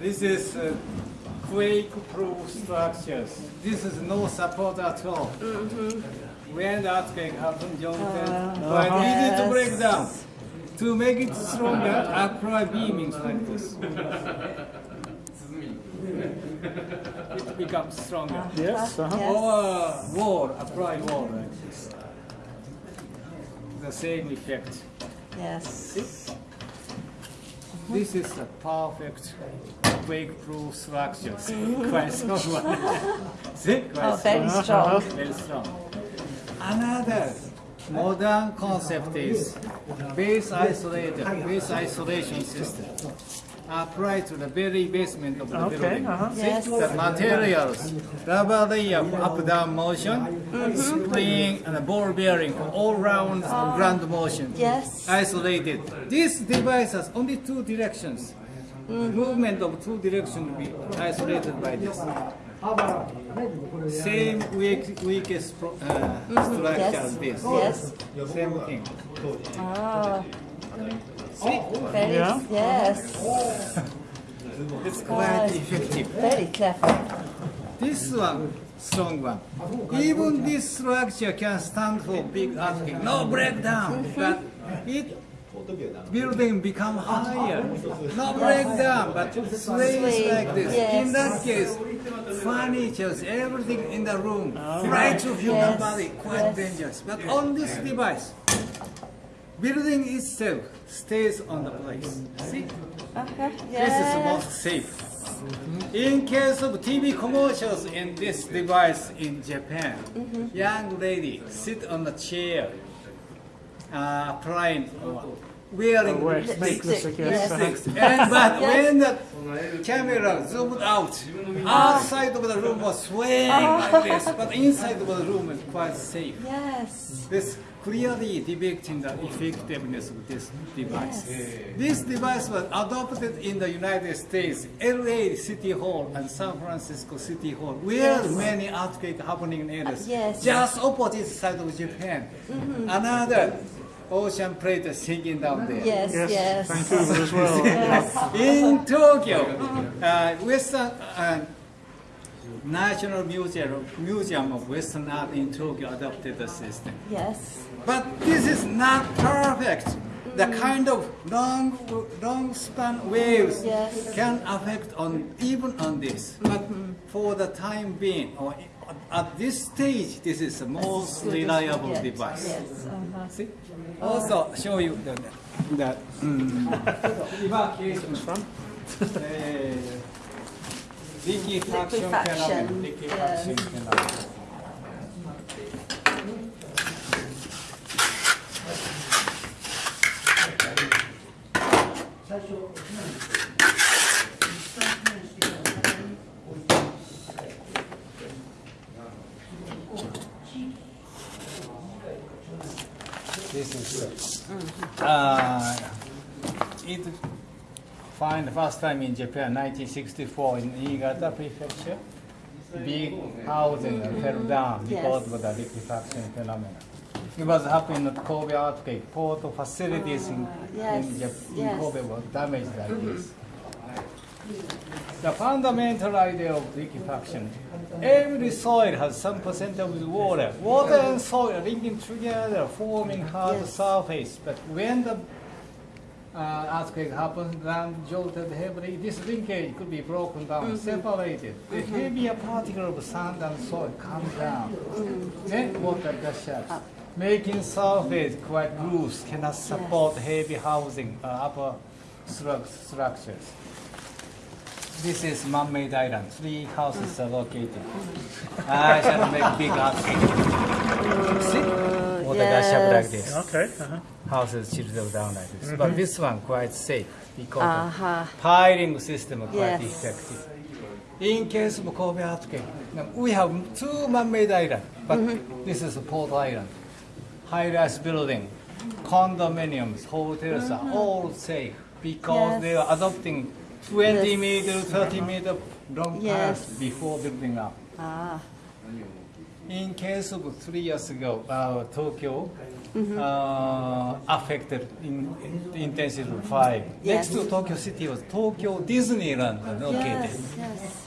This is uh, quake-proof structures. This is no support at all. When the earthquake happens, jolted, quite easy to break down. To make it stronger, apply beamings like this. it becomes stronger. Yes. Uh-huh. Yes. Or wall, apply wall like this. The same effect. Yes. This is a perfect quake-proof structure. Quite strong one. See? Quite Oh, very strong. Very strong. Another modern concept is base isolated, base isolation system applied to the very basement of the Okay, building. uh-huh. Yes. The materials, rubber layer for up-down motion, mm-hmm. spring and a ball bearing for all-round ah. ground motion Yes. isolated. This device has only two directions. Mm. Movement of two directions will be isolated by this. Same weak, weakest pro, uh, mm-hmm. structure Yes. as this. Yes. Same thing. Ah. Oh, very. Yeah. Yes. It's quite effective. Very clever. This one, strong one. Even this structure can stand for big earthquake. No breakdown, but it building become higher. No breakdown, but sways like this. In that case, furniture, everything in the room, oh. right to human Yes. body, quite Yes. dangerous. But on this device, building itself stays on the place. See? Okay. This is the Yes. most safe. In case of TV commercials in this device in Japan, young lady sit on a chair, uh, applying, wearing Wear lipstick. lipstick, yes. Yes. And, but when the camera zoomed out, outside of the room was swaying like this, but inside of the room is quite safe. Yes. This clearly depicting the effectiveness of this device. This device was adopted in the United States, LA City Hall and San Francisco City Hall, where Yes. many earthquakes happening in areas. Yes. Just opposite side of Japan. Another ocean plate is sinking down there. Yes. Yes. Yes. Vancouver as well. Yes. In Tokyo, uh, Western uh, National Museum, Museum of Western Art in Tokyo adopted the system. Yes. But this is not perfect. The kind of long, long span waves Yes. can affect on even on this. But for the time being, or at this stage, this is the most reliable Yes. device. Yes. Uh-huh. See? Also show you the, the mm, evacuation from uh, liquefaction Liquefaction. Liquefaction yes. phenomenon. This is uh, it find first time in Japan 1964 in Niigata prefecture. Big housing fell down because Yes. of the liquefaction phenomenon. It was happening at Kobe earthquake. Port facilities in, ah, yes, in, Jap- in. Kobe were damaged like this. The fundamental idea of liquefaction, every soil has some percent of water. Water and soil linking together, forming hard Yes. surface. But when the uh, earthquake happens, land jolted heavily, this linkage could be broken down, mm-hmm. separated. The heavier mm-hmm. particle of sand and soil come down. Then water gush up, making surface quite loose, cannot support heavy housing, uh, upper stru- structures. This is man-made island. Three houses are located. I shall make big earthquake. See? Water gush up like yes. this Okay. Uh-huh. houses chiseled down like this. But this one quite safe because Uh-huh. the piling system is quite Yes. effective. In case of Kobe earthquake, now, we have two man-made islands, but this is a port island. High-rise building, condominiums, hotels are all safe because Yes. they are adopting 20 Yes. meter, 30 meter long Yes. piles before building up. Ah. In case of three years ago, uh, Tokyo uh, affected in, in intensity of five. Yes. Next to Tokyo City was Tokyo Disneyland located. Yes, yes.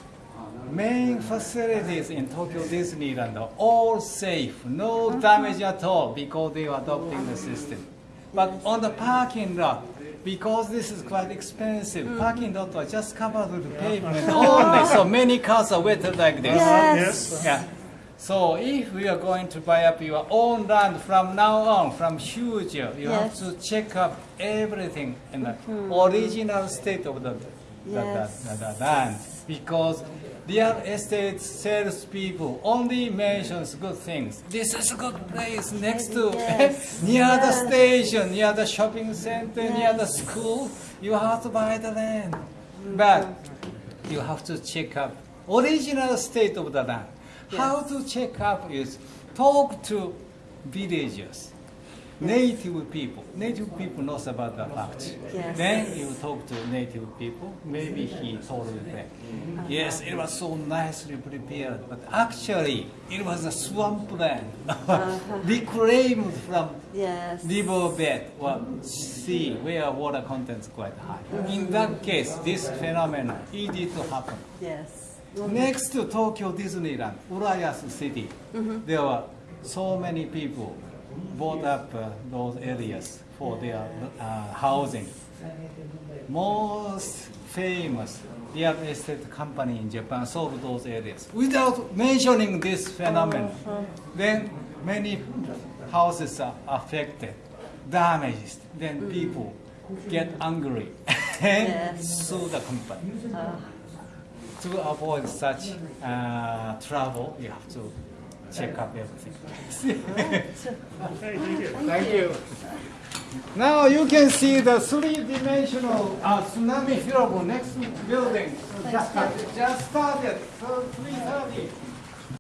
Main facilities in Tokyo Disneyland are all safe, no damage at all because they are adopting the system. But on the parking lot, because this is quite expensive, parking lot was just covered with pavement only, so many cars are wet like this. Yes. Yeah. So if we are going to buy up your own land from now on, from future, you Yes. have to check up everything in the mm-hmm. original state of the, the, Yes. the, the, the land. Because real estate salespeople only mentions good things. This is a good place next to, Yes. near the station, near the shopping center, near the school. You have to buy the land. But mm-hmm. you have to check up original state of the land. How to check up is talk to villagers, native people. Native people knows about the fact. Yes. Then you talk to native people. Maybe he told you that. Mm-hmm. Yes, it was so nicely prepared, but actually it was a swamp land, uh-huh. reclaimed from Yes. riverbed or sea where water content is quite high. In that case, this phenomenon easy to happen. Yes. Next to Tokyo Disneyland, Urayasu City, there were so many people bought up uh, those areas for their uh, housing. Most famous real estate company in Japan sold those areas without mentioning this phenomenon. Then many houses are affected, damaged. Then people get angry and sue the company to avoid such uh, trouble, you have to check up everything. Thank you. Thank you. Now you can see the three-dimensional uh, tsunami film next building. Just started, just started, so 3:30.